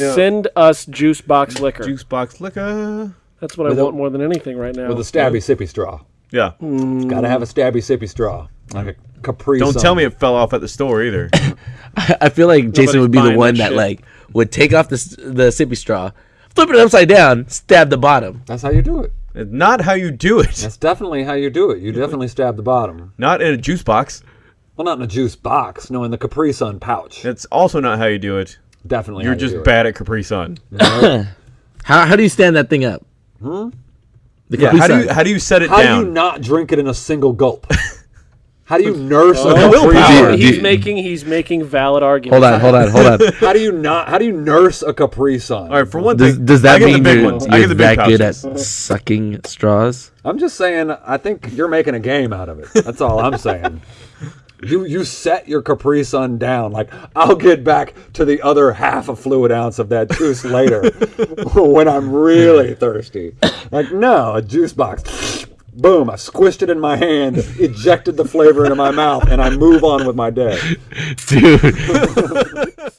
Yeah. Send us juice box liquor. Juice box liquor. That's what I With a- want more than anything right now. With a stabby sippy straw. Yeah. Got to have a stabby sippy straw, like a Capri. Don't Sun. tell me it fell off at the store either. I feel like Jason Nobody's would be the buying one that that shit. like would take off the s- the sippy straw, flip it upside down, stab the bottom. That's how you do it. It's not how you do it. That's definitely how you do it. You definitely stab the bottom. Not in a juice box. Well, not in a juice box. No, in the Capri Sun pouch. That's also not how you do it. Definitely. You're just bad at Capri Sun. How how do you stand that thing up? Hmm. The Yeah. Capri How do you how do you set it down? How down? do you not drink it in a single gulp? How do you nurse a Oh, Capri willpower. Sun? Do he's you- making he's making valid arguments. hold on, hold on, hold on. How do you not? How do you nurse a Capri Sun? All right, for one Does, thing, does I that get mean big you're, ones? I you're get the big that good at pouches. sucking straws? I'm just saying. I think you're making a game out of it. That's all I'm saying. You you set your Capri Sun down. Like I'll get back to the other half a fluid ounce of that juice later when I'm really thirsty. Like no, a juice box. Boom! I squished it in my hand, ejected the flavor into my mouth, and I move on with my day. Dude.